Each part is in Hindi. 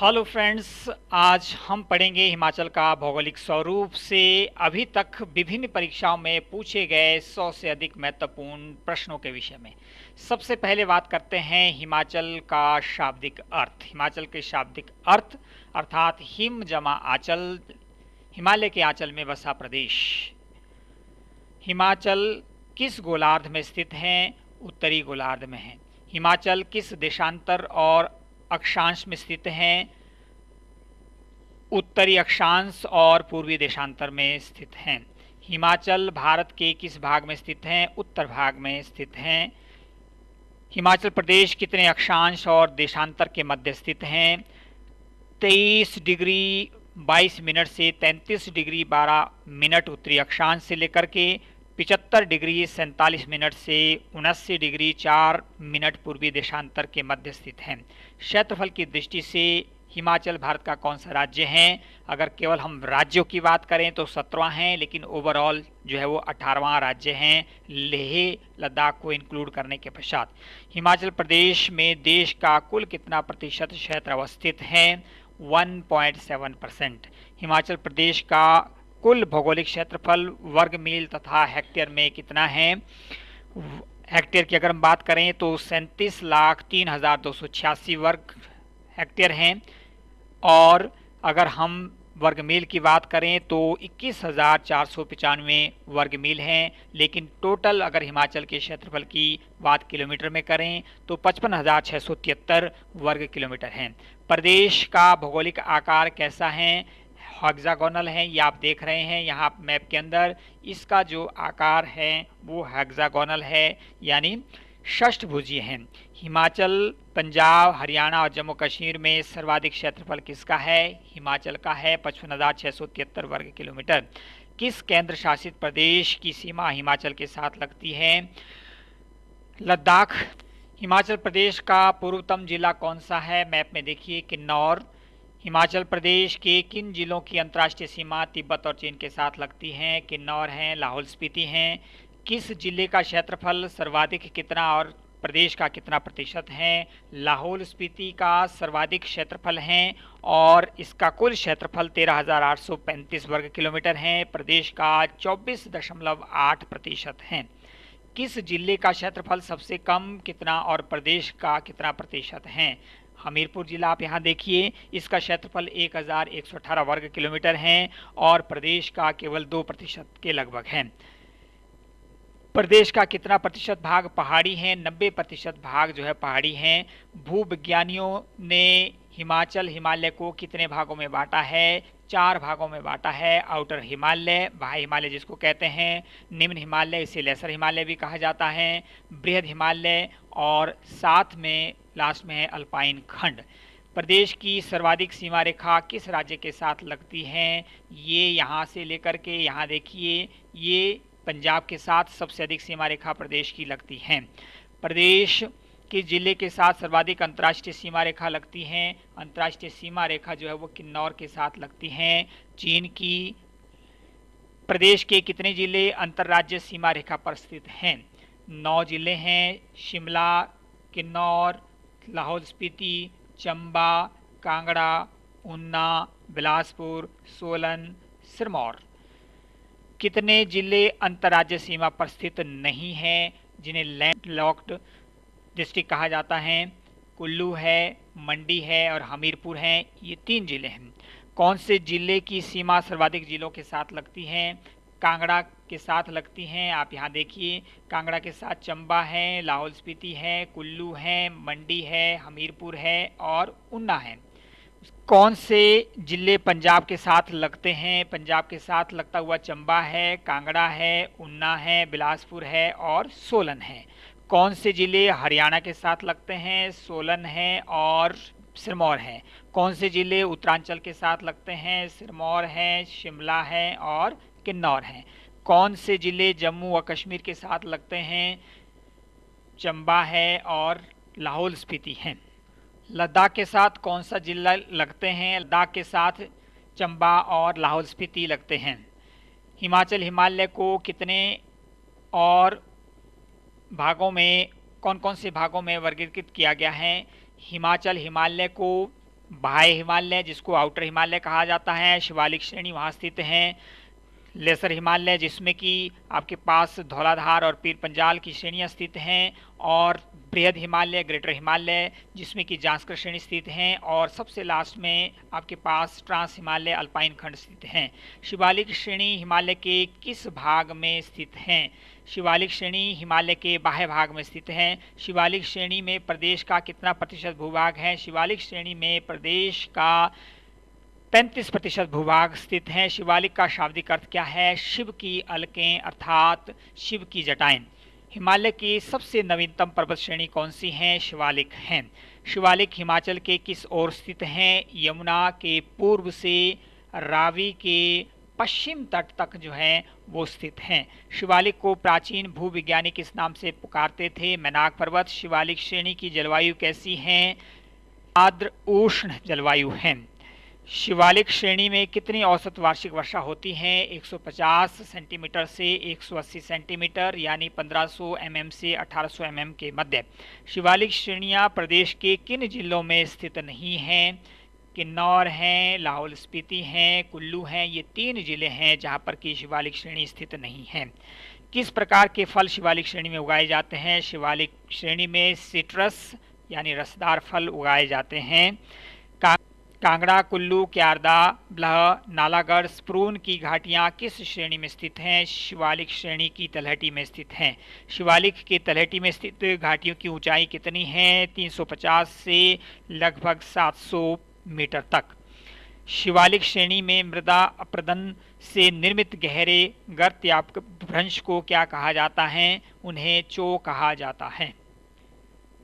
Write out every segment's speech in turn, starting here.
हेलो फ्रेंड्स आज हम पढ़ेंगे हिमाचल का भौगोलिक स्वरूप से अभी तक विभिन्न परीक्षाओं में पूछे गए 100 से अधिक महत्वपूर्ण प्रश्नों के विषय में। सबसे पहले बात करते हैं हिमाचल का शाब्दिक अर्थ। हिमाचल के शाब्दिक अर्थ, अर्थात हिम जमा आंचल, हिमालय के आंचल में बसा प्रदेश। हिमाचल किस गोलार्ध में स्थित है? उत्तरी गोलार्ध में है। हिमाचल किस देशांतर और अक्षांश में स्थित हैं, उत्तरी अक्षांश और पूर्वी देशांतर में स्थित हैं। हिमाचल भारत के किस भाग में स्थित हैं? उत्तर भाग में स्थित हैं। हिमाचल प्रदेश कितने अक्षांश और देशांतर के मध्य स्थित हैं? तेईस डिग्री 22 मिनट से 33 डिग्री 12 मिनट उत्तरी अक्षांश से लेकर के पिचहत्तर डिग्री सैंतालीस मिनट से उनासी डिग्री चार मिनट पूर्वी देशांतर के मध्य स्थित है। क्षेत्रफल की दृष्टि से हिमाचल, भारत का कौन सा राज्य है? अगर केवल हम राज्यों की बात करें तो सत्रहवा हैं, लेकिन ओवरऑल जो है वो अठारहवा राज्य हैं। लेह, लद्दाख को इंक्लूड करने के पश्चात। हिमाचल प्रदेश में देश का कुल कितना प्रतिशत क्षेत्र अवस्थित है? 1.7 परसेंट। हिमाचल प्रदेश का कुल भौगोलिक क्षेत्रफल, वर्ग मील तथा हेक्टेयर में कितना है? हेक्टेयर की अगर हम बात करें तो सैंतीस लाख तीन हज़ार दो सौ छियासी वर्ग हेक्टेयर हैं। और अगर हम वर्ग मील की बात करें तो इक्कीस हज़ार चार सौ पचानवे वर्ग मील हैं। लेकिन टोटल अगर हिमाचल के क्षेत्रफल की बात किलोमीटर में करें तो पचपन हज़ार छः सौ तिहत्तर वर्ग किलोमीटर हैं। प्रदेश का भौगोलिक आकार कैसा है? हेक्सागोनल है, ये आप देख रहे हैं यहाँ मैप के अंदर। इसका जो आकार है, वो हेक्सागोनल है, यानी षष्ठभुजीय है। हिमाचल, पंजाब, हरियाणा और जम्मू कश्मीर में सर्वाधिक क्षेत्रफल किसका है? हिमाचल का है, पचपन वर्ग किलोमीटर। किस केंद्र शासित प्रदेश की सीमा हिमाचल के साथ लगती है? लद्दाख। हिमाचल प्रदेश का पूर्वतम जिला कौन सा है? मैप में देखिए किन्नौर हिमाचल प्रदेश के किन जिलों की अंतर्राष्ट्रीय सीमा तिब्बत और चीन के साथ लगती हैं? किन्नौर हैं, लाहौल स्पीति हैं। किस ज़िले का क्षेत्रफल सर्वाधिक कितना और प्रदेश का कितना प्रतिशत है? लाहौल स्पीति का सर्वाधिक क्षेत्रफल है और इसका कुल क्षेत्रफल तेरह हज़ार आठ सौ पैंतीस वर्ग किलोमीटर है। प्रदेश का चौबीस दशमलव आठ प्रतिशत है। किस ज़िले का क्षेत्रफल सबसे कम कितना और प्रदेश का कितना प्रतिशत है? हमीरपुर जिला, आप यहाँ देखिए, इसका क्षेत्रफल 1118 वर्ग किलोमीटर है और प्रदेश का केवल दो प्रतिशत के लगभग है। प्रदेश का कितना प्रतिशत भाग पहाड़ी है? नब्बे प्रतिशत भाग जो है पहाड़ी हैं। भूविज्ञानियों ने हिमाचल, हिमालय को कितने भागों में बांटा है? चार भागों में बांटा है आउटर हिमालय, बाह्य हिमालय जिसको कहते हैं, निम्न हिमालय, इसे लेसर हिमालय भी कहा जाता है, बृहद हिमालय और साथ में लास्ट में है अल्पाइन खंड। प्रदेश की सर्वाधिक सीमा रेखा किस राज्य के साथ लगती है? ये यहाँ से लेकर के यहाँ देखिए, ये पंजाब के साथ सबसे अधिक सीमा रेखा प्रदेश की लगती है। प्रदेश के ज़िले के साथ सर्वाधिक अंतर्राष्ट्रीय सीमा रेखा लगती हैं। अंतर्राष्ट्रीय सीमा रेखा जो है वो किन्नौर के साथ लगती हैं। चीन की प्रदेश के कितने ज़िले अंतर्राज्य सीमा रेखा पर स्थित हैं? नौ ज़िले हैं। शिमला, किन्नौर, लाहौल स्पीति, चंबा, कांगड़ा, ऊना, बिलासपुर, सोलन, सिरमौर। कितने ज़िले अंतर्राज्य सीमा पर स्थित नहीं हैं, जिन्हें लैंड लॉक्ड डिस्ट्रिक्ट कहा जाता है, कुल्लू है, मंडी है और हमीरपुर है, ये तीन ज़िले हैं। कौन से ज़िले की सीमा सर्वाधिक जिलों के साथ लगती हैं? कांगड़ा के साथ लगती हैं, आप यहाँ देखिए। कांगड़ा के साथ चंबा है, लाहौल स्पीति है, कुल्लू है, मंडी है, हमीरपुर है और ऊना है। कौन से ज़िले पंजाब के साथ लगते हैं? पंजाब के साथ लगता हुआ चंबा है, कांगड़ा है ऊना है, बिलासपुर है और सोलन है। कौन से ज़िले हरियाणा के साथ लगते हैं, सोलन है और सिरमौर है? कौन से ज़िले उत्तरांचल के साथ लगते हैं, सिरमौर है, शिमला है और किन्नौर हैं? कौन से ज़िले जम्मू व कश्मीर के साथ लगते हैं, चंबा है और लाहौल स्पीति हैं? लद्दाख के साथ कौन सा ज़िला लगते हैं, लद्दाख के साथ चंबा और लाहौल स्पीति लगते हैं? हिमाचल, हिमालय को कितने और भागों में कौन कौन से भागों में वर्गीकृत किया गया है? हिमाचल हिमालय को बाह्य हिमालय, जिसको आउटर हिमालय कहा जाता है, शिवालिक श्रेणी वहाँ स्थित हैं। लेसर हिमालय, जिसमें कि आपके पास धौलाधार और पीर पंजाल की श्रेणियाँ स्थित हैं, और बृहद हिमालय, ग्रेटर हिमालय, जिसमें कि जांस्कर श्रेणी स्थित हैं, और सबसे लास्ट में आपके पास ट्रांस हिमालय, अल्पाइन खंड स्थित हैं। शिवालिक श्रेणी हिमालय के किस भाग में स्थित हैं? शिवालिक श्रेणी हिमालय के बाह्य भाग में स्थित है। शिवालिक श्रेणी में प्रदेश का कितना प्रतिशत भूभाग है? शिवालिक श्रेणी में प्रदेश का 35 प्रतिशत भूभाग स्थित है। शिवालिक का शाब्दिक अर्थ क्या है? शिव की अलकें अर्थात शिव की जटाएँ। हिमालय की सबसे नवीनतम पर्वत श्रेणी कौन सी है? शिवालिक हैं। शिवालिक हिमाचल के किस ओर स्थित हैं? यमुना के पूर्व से रावी के पश्चिम तट तक जो है, वो स्थित हैं। शिवालिक को प्राचीन भूविज्ञानी किस नाम से पुकारते थे? मैनाक पर्वत, शिवालिक श्रेणी की जलवायु कैसी है? आर्द्र उष्ण जलवायु है। शिवालिक श्रेणी में कितनी औसत वार्षिक वर्षा होती है? 150 सेंटीमीटर से 180 सेंटीमीटर, यानी 1500 एमएम से 1800 एमएम के मध्य। शिवालिक श्रेणियाँ प्रदेश के किन जिलों में स्थित नहीं हैं? किन्नौर हैं, लाहौल स्पीति हैं, कुल्लू हैं, ये तीन ज़िले हैं जहाँ पर कि शिवालिक श्रेणी स्थित नहीं है। किस प्रकार के फल शिवालिक श्रेणी में उगाए जाते हैं? शिवालिक श्रेणी में सिट्रस यानी रसदार फल उगाए जाते हैं। का, कांगड़ा, कुल्लू, क्यारदा, ब्लह, नालागढ़, स्प्रून की घाटियाँ किस श्रेणी में स्थित हैं? शिवालिक श्रेणी की तलहटी में स्थित हैं। शिवालिक के तलहटी में स्थित घाटियों की ऊंचाई कितनी है? 350 से लगभग 700 मीटर तक। शिवालिक श्रेणी में मृदा अप्रदन से निर्मित गहरे गर्त या भ्रंश को क्या कहा जाता है? उन्हें चो कहा जाता है।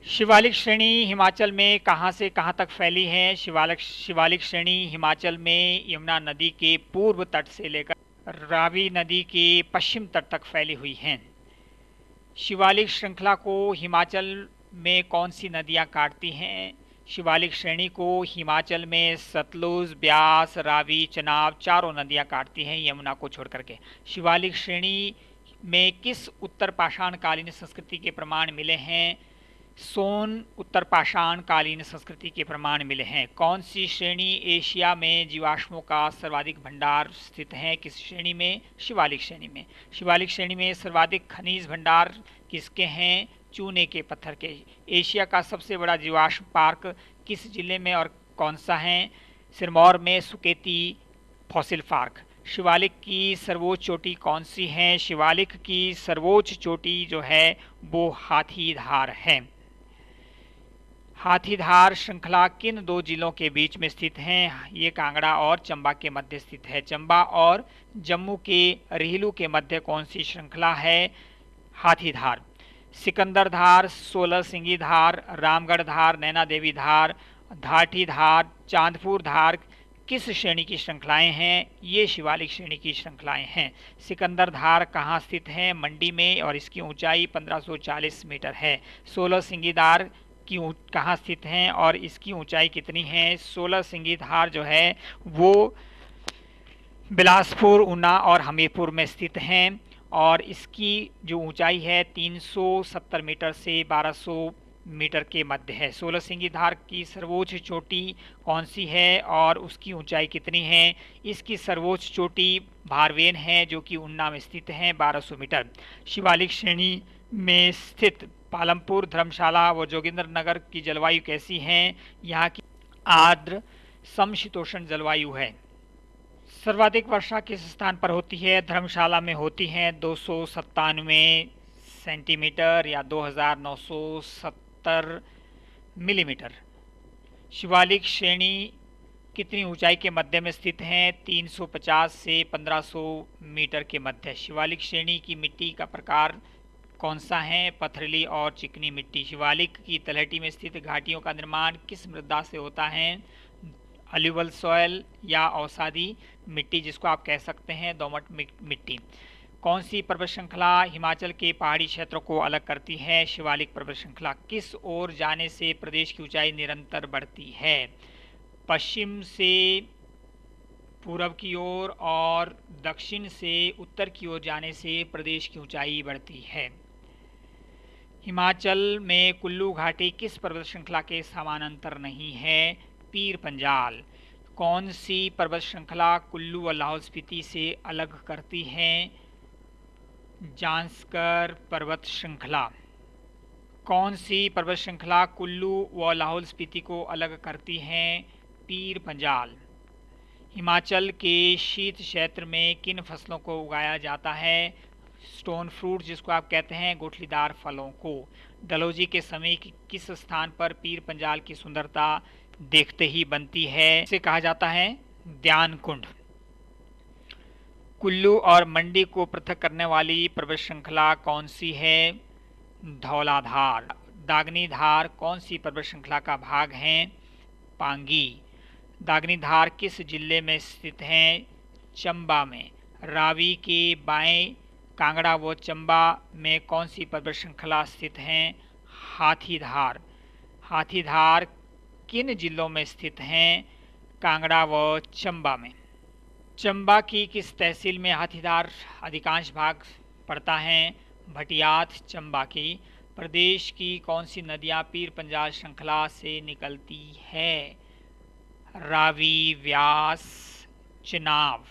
शिवालिक श्रेणी हिमाचल में कहाँ से कहाँ तक फैली है? शिवालिक शिवालिक श्रेणी हिमाचल में यमुना नदी के पूर्व तट से लेकर रावी नदी के पश्चिम तट तक फैली हुई है। शिवालिक श्रृंखला को हिमाचल में कौन सी नदियाँ काटती हैं? शिवालिक श्रेणी को हिमाचल में सतलुज, ब्यास, रावी, चनाब चारों नदियाँ काटती हैं यमुना को छोड़ करके शिवालिक श्रेणी में किस उत्तर पाषाण कालीन संस्कृति के प्रमाण मिले हैं? सोन उत्तर पाषाण कालीन संस्कृति के प्रमाण मिले हैं। कौन सी श्रेणी एशिया में जीवाश्मों का सर्वाधिक भंडार स्थित है? किस श्रेणी में? शिवालिक श्रेणी में। शिवालिक श्रेणी में सर्वाधिक खनिज भंडार किसके हैं? चूने के पत्थर के। एशिया का सबसे बड़ा जीवाश्म पार्क किस ज़िले में और कौन सा है? सिरमौर में सुकेती फॉसिल पार्क। शिवालिक की सर्वोच्च चोटी कौन सी है? शिवालिक की सर्वोच्च चोटी जो है, वो हाथीधार है। हाथीधार श्रृंखला किन दो जिलों के बीच में स्थित हैं? ये कांगड़ा और चंबा के मध्य स्थित है। चंबा और जम्मू के रिहलू के मध्य कौन सी श्रृंखला है? हाथीधार। सिकंदर धार, सोलह सिंगी धार, रामगढ़ धार, नैना देवी धार धाटी धार, चांदपुर धार किस श्रेणी की श्रृंखलाएँ हैं? ये शिवालिक श्रेणी की श्रृंखलाएँ हैं। सिकंदर धार कहाँ स्थित है? मंडी में और इसकी ऊंचाई 1540 मीटर है। सोलह सिंगी धार की कहाँ स्थित हैं और इसकी ऊंचाई कितनी है? सोलह सिंगी धार जो है वो बिलासपुर, ऊना और हमीरपुर में स्थित हैं। और इसकी जो ऊंचाई है 370 मीटर से 1200 मीटर के मध्य है। सोलह सिंगी धार की सर्वोच्च चोटी कौन सी है और उसकी ऊंचाई कितनी है? इसकी सर्वोच्च चोटी भारवेन है, जो कि उन्ना में स्थित है 1200 मीटर। शिवालिक श्रेणी में स्थित पालमपुर धर्मशाला व जोगिंद्र नगर की जलवायु कैसी है? यहाँ की आर्द्र समशीतोषण जलवायु है। सर्वाधिक वर्षा किस स्थान पर होती है? धर्मशाला में होती है दो सौ सत्तानवे सेंटीमीटर या 2970 मिलीमीटर। शिवालिक श्रेणी कितनी ऊंचाई के मध्य में स्थित है? 350 से 1500 मीटर के मध्य। शिवालिक श्रेणी की मिट्टी का प्रकार कौन सा है? पथरीली और चिकनी मिट्टी। शिवालिक की तलहटी में स्थित घाटियों का निर्माण किस मृदा से होता है? अल्यूवल सॉयल या औसादी मिट्टी जिसको आप कह सकते हैं दोमट मिट्टी। कौन सी पर्वत श्रृंखला हिमाचल के पहाड़ी क्षेत्रों को अलग करती है? शिवालिक पर्वत श्रृंखला किस ओर जाने से प्रदेश की ऊंचाई निरंतर बढ़ती है? पश्चिम से पूर्व की ओर और, और दक्षिण से उत्तर की ओर जाने से प्रदेश की ऊंचाई बढ़ती है। हिमाचल में कुल्लू घाटी किस पर्वत श्रृंखला के समानांतर नहीं है? पीर पंजाल। कौन सी पर्वत श्रृंखला कुल्लू व लाहौल स्पीति से अलग करती है? जांसकर पर्वत श्रृंखला। कौन सी पर्वत श्रृंखला कुल्लू व लाहौल स्पीति को अलग करती है? पीर पंजाल। हिमाचल के शीत क्षेत्र में किन फ़सलों को उगाया जाता है? स्टोन फ्रूट, जिसको आप कहते हैं, गुठलीदार फलों को। डलोजी के समय किस स्थान पर पीर पंजाल की सुंदरता देखते ही बनती है। इसे कहा जाता है ध्यान कुंड। कुल्लू और मंडी को पृथक करने वाली पर्वत श्रृंखला कौन सी है? धौलाधार। दागनी धार कौन सी पर्वत श्रृंखला का भाग है? पांगी। दागनी धार किस ज़िले में स्थित है? चंबा में। रावी के बाएँ कांगड़ा व चंबा में कौन सी पर्वत श्रृंखला स्थित है? हाथीधार। हाथीधार किन जिलों में स्थित हैं? कांगड़ा व चंबा में। चंबा की किस तहसील में हाथीदार अधिकांश भाग पड़ता है? भटियात, चंबा की। प्रदेश की कौन सी नदियाँ पीर पंजाल श्रृंखला से निकलती है? रावी, व्यास, चिनाव।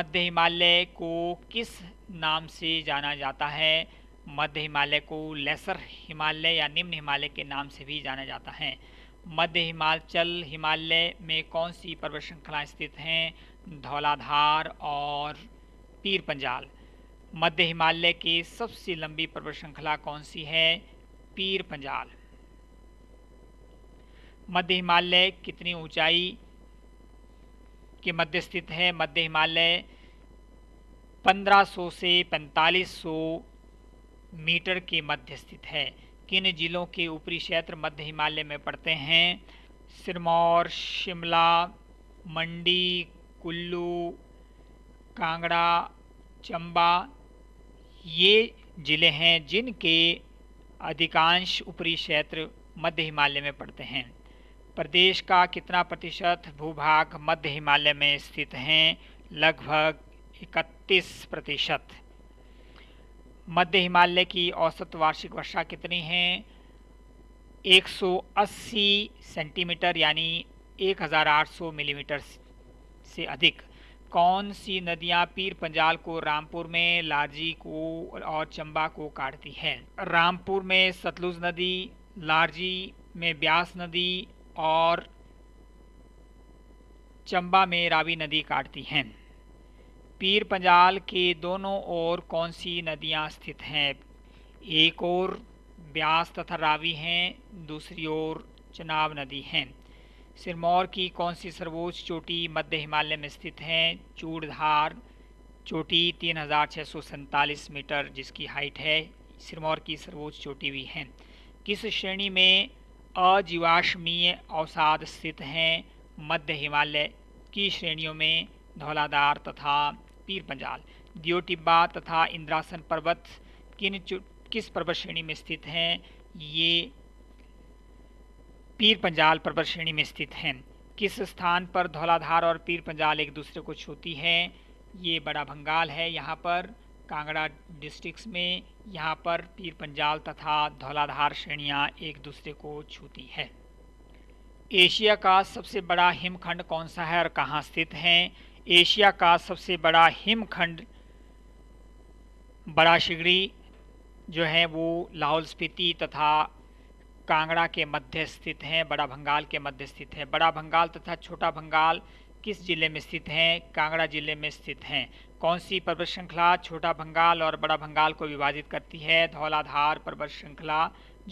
मध्य हिमालय को किस नाम से जाना जाता है? मध्य हिमालय को लेसर हिमालय या निम्न हिमालय के नाम से भी जाना जाता है। मध्य हिमाचल, हिमालय में कौन सी पर्वत श्रृंखलाएँ स्थित हैं? धौलाधार और पीर पंजाल। मध्य हिमालय की सबसे लंबी पर्वत श्रृंखला कौन सी है? पीर पंजाल। मध्य हिमालय कितनी ऊंचाई के मध्य स्थित है? मध्य हिमालय 1500 से 4500 मीटर के मध्य स्थित है। किन जिलों के ऊपरी क्षेत्र मध्य हिमालय में पड़ते हैं। सिरमौर, शिमला, मंडी, कुल्लू, कांगड़ा, चंबा, ये ज़िले हैं जिनके अधिकांश ऊपरी क्षेत्र मध्य हिमालय में पड़ते हैं। प्रदेश का कितना प्रतिशत भूभाग मध्य हिमालय में स्थित हैं? लगभग 31 प्रतिशत। मध्य हिमालय की औसत वार्षिक वर्षा कितनी है? 180 सेंटीमीटर यानी 1800 मिलीमीटर से अधिक। कौन सी नदियाँ पीर पंजाल को रामपुर में, लारजी को और चंबा को काटती है? रामपुर में सतलुज नदी, लारजी में ब्यास नदी और चंबा में रावी नदी काटती हैं। पीर पंजाल के दोनों ओर कौन सी नदियाँ स्थित हैं? एक और ब्यास तथा रावी हैं, दूसरी ओर चनाब नदी हैं। सिरमौर की कौन सी सर्वोच्च चोटी मध्य हिमालय में स्थित है? चूड़धार चोटी तीन हज़ार छः सौ सैंतालीस मीटर, जिसकी हाइट है। सिरमौर की सर्वोच्च चोटी भी है। किस श्रेणी में अजीवाश्मीय अवसाद स्थित हैं? मध्य हिमालय की श्रेणियों में धौलाधार तथा पीर पंजाल। दियो टिब्बा तथा इंद्रासन पर्वत किन किस पर्वत श्रेणी में स्थित हैं? ये पीर पंजाल पर्वत श्रेणी में स्थित हैं। किस स्थान पर धौलाधार और पीर पंजाल एक दूसरे को छूती है? ये बड़ा भंगाल है यहाँ पर। कांगड़ा डिस्ट्रिक्ट्स में यहाँ पर पीर पंजाल तथा धौलाधार श्रेणियाँ एक दूसरे को छूती है। एशिया का सबसे बड़ा हिमखंड कौन सा है और कहाँ स्थित है? एशिया का सबसे बड़ा हिमखंड, बड़ा शिगड़ी जो है वो लाहौल स्पीति तथा कांगड़ा के मध्य स्थित हैं, बड़ा भंगाल के मध्य स्थित है। बड़ा भंगाल तथा छोटा भंगाल किस ज़िले में स्थित हैं? कांगड़ा ज़िले में स्थित हैं। कौन सी पर्वत श्रृंखला छोटा भंगाल और बड़ा भंगाल को विभाजित करती है? धौलाधार पर्वत श्रृंखला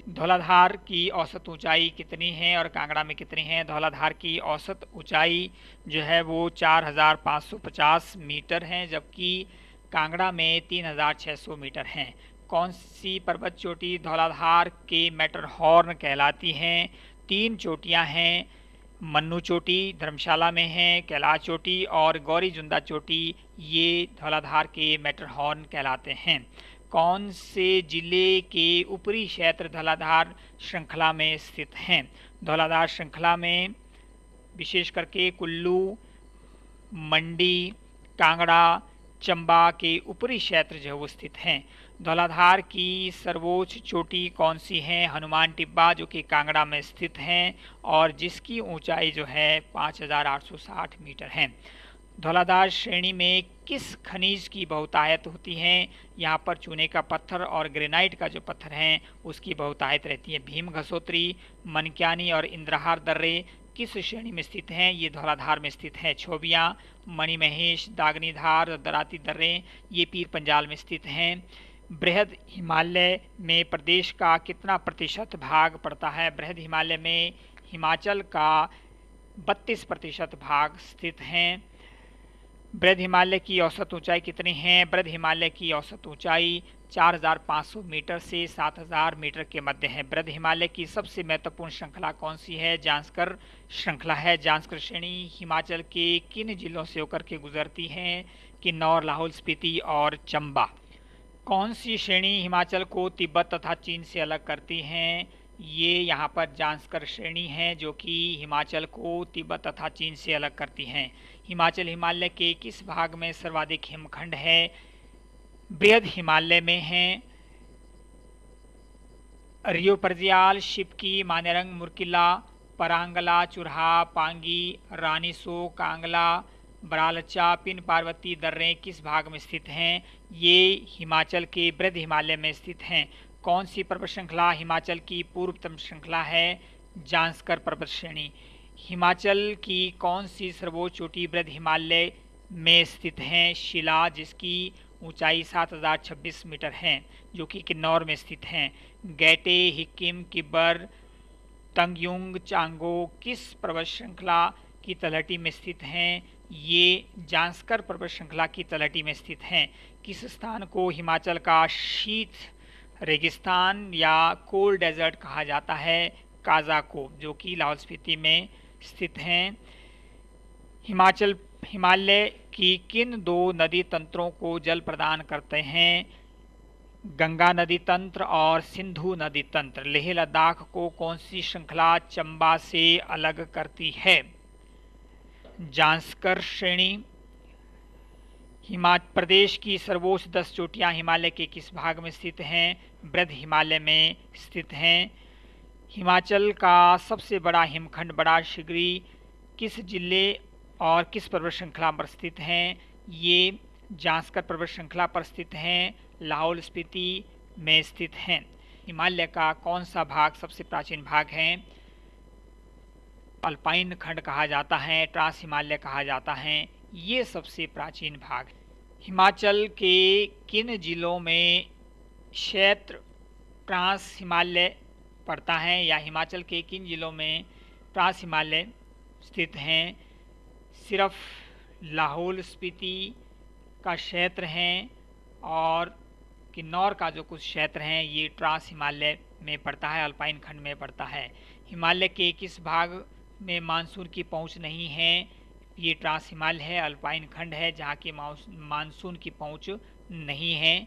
धौलाधार की औसत ऊंचाई कितनी है और कांगड़ा में कितनी है? धौलाधार की औसत ऊंचाई जो है वो 4,550 मीटर है जबकि कांगड़ा में 3,600 मीटर हैं। कौन सी पर्वत चोटी धौलाधार के हॉर्न कहलाती हैं? तीन चोटियाँ हैं मन्नू चोटी धर्मशाला में है कैलाश चोटी और गौरी जुंदा चोटी ये धौलाधार के हॉर्न कहलाते हैं। कौन से ज़िले के ऊपरी क्षेत्र धौलाधार श्रृंखला में स्थित हैं? धौलाधार श्रृंखला में विशेष करके कुल्लू मंडी कांगड़ा चंबा के ऊपरी क्षेत्र जो वो स्थित हैं। धौलाधार की सर्वोच्च चोटी कौन सी है? हनुमान टिब्बा जो कि कांगड़ा में स्थित हैं और जिसकी ऊंचाई जो है 5,860 मीटर है। धौलाधार श्रेणी में किस खनिज की बहुतायत होती है? यहाँ पर चूने का पत्थर और ग्रेनाइट का जो पत्थर है, उसकी बहुतायत रहती है भीम घसोत्री, मनक्यानी और इंद्रहार दर्रे। किस श्रेणी में स्थित हैं? ये धौलाधार में स्थित है छोबिया, मणिमहेश, दागनीधार, दराती दर्रे। ये पीर पंजाल में स्थित हैं। बृहद हिमालय में प्रदेश का कितना प्रतिशत भाग पड़ता है? बृहद हिमालय में हिमाचल का बत्तीस प्रतिशत भाग स्थित हैं। बृहद हिमालय की औसत ऊंचाई कितनी है? बृहद हिमालय की औसत ऊंचाई 4,500 मीटर से 7,000 मीटर के मध्य है। बृहद हिमालय की सबसे महत्वपूर्ण श्रृंखला कौन सी है? जांसकर श्रृंखला है। जांसकर श्रेणी हिमाचल के किन जिलों से होकर के गुजरती है? किन्नौर लाहौल स्पीति और चंबा। कौन सी श्रेणी हिमाचल को तिब्बत तथा चीन से अलग करती हैं? ये यहाँ पर जांचकर श्रेणी है जो कि हिमाचल को तिब्बत तथा चीन से अलग करती हैं। हिमाचल हिमालय के किस भाग में सर्वाधिक हिमखंड है? बृहद हिमालय में है। रियो परजियाल, शिपकी, मानेरंग, मुरकिला, परांगला, चुरहा, पांगी, रानीसो, कांगला, बरालचा, पिन पार्वती, दर्रे किस भाग में स्थित हैं? ये हिमाचल के बृहद हिमालय में स्थित हैं। कौन सी पर्वत श्रृंखला हिमाचल की पूर्वतम श्रृंखला है? जांसकर पर्वत श्रेणी हिमाचल की कौन सी सर्वोच्च चोटी वृद्ध हिमालय में स्थित है? शिला, जिसकी ऊंचाई 7026 मीटर है, जो कि किन्नौर में स्थित हैं। गैटे, हिक्किम, किब्बर, तंगयुंग, चांगो किस पर्वत श्रृंखला की तलहटी में स्थित हैं? ये जांसकर पर्वत श्रृंखला की तलहटी में स्थित हैं। किस स्थान को हिमाचल का शीत रेगिस्तान या कोल्ड डेजर्ट कहा जाता है काजा को जो कि लाहौल स्पीति में स्थित हैं। हिमाचल, हिमालय की किन दो नदी तंत्रों को जल प्रदान करते हैं? गंगा नदी तंत्र और सिंधु नदी तंत्र। लेह लद्दाख को कौन सी श्रृंखला चंबा से अलग करती है? जांसकर श्रेणी हिमाचल प्रदेश की सर्वोच्च दस चोटियाँ हिमालय के किस भाग में स्थित हैं? वृद्ध हिमालय में स्थित हैं। हिमाचल का सबसे बड़ा हिमखंड बड़ा शिगरी किस ज़िले और किस पर्वत श्रृंखला पर स्थित हैं? ये जांसकर पर्वत श्रृंखला पर स्थित हैं, लाहौल स्पीति में स्थित हैं। हिमालय का कौन सा भाग सबसे प्राचीन भाग है? अल्पाइन खंड कहा जाता है, ट्रांस हिमालय कहा जाता है। ये सबसे प्राचीन भाग है। हिमाचल के किन जिलों में क्षेत्र ट्रांस हिमालय पड़ता है या हिमाचल के किन जिलों में ट्रांस हिमालय स्थित हैं? सिर्फ़ लाहौल स्पीति का क्षेत्र हैं और किन्नौर का जो कुछ क्षेत्र हैं, ये ट्रांस हिमालय में पड़ता है, अल्पाइन खंड में पड़ता है। हिमालय के किस भाग में मानसून की पहुँच नहीं है? ये ट्रांस हिमालय है, अल्पाइन खंड है, जहाँ की मानसून की पहुँच नहीं है।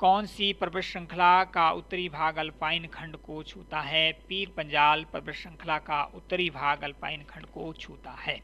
कौन सी पर्वत श्रृंखला का उत्तरी भाग अल्पाइन खंड को छूता है? पीर पंजाल पर्वत श्रृंखला का उत्तरी भाग अल्पाइन खंड को छूता है।